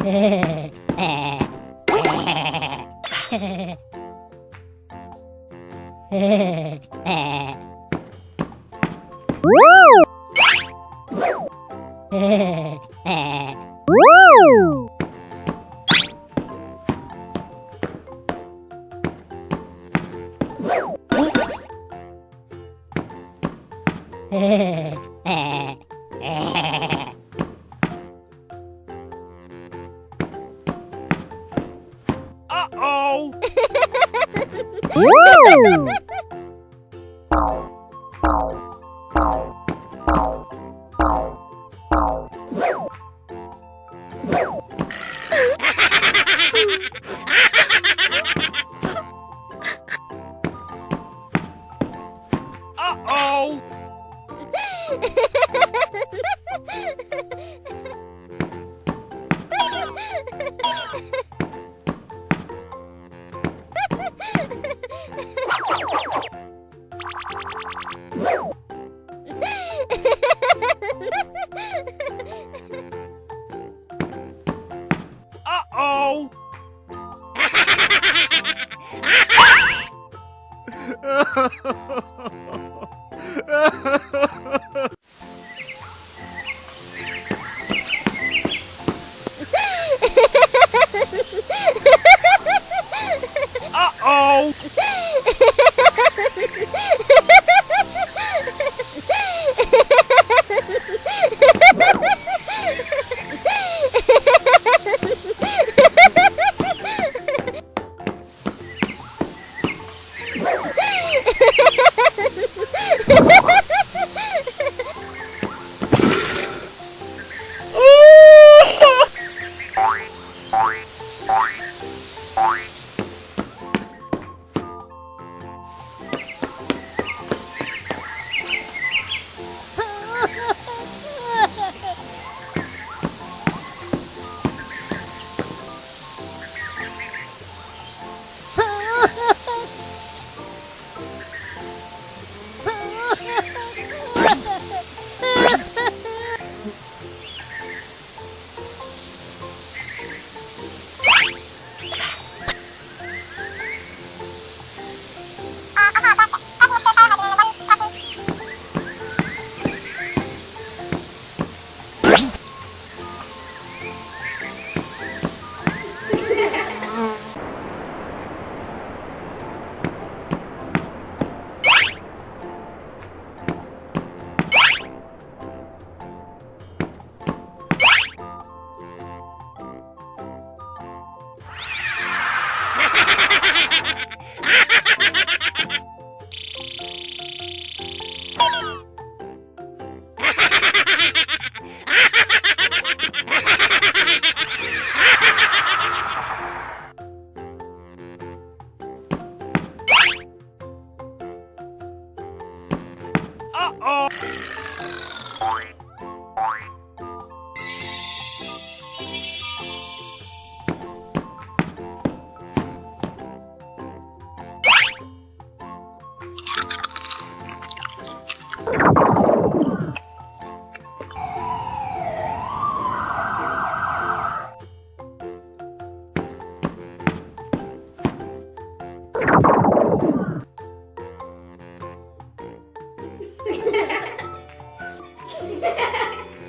Uh-oh! Uh-oh! Uh-oh! Uh-oh! you.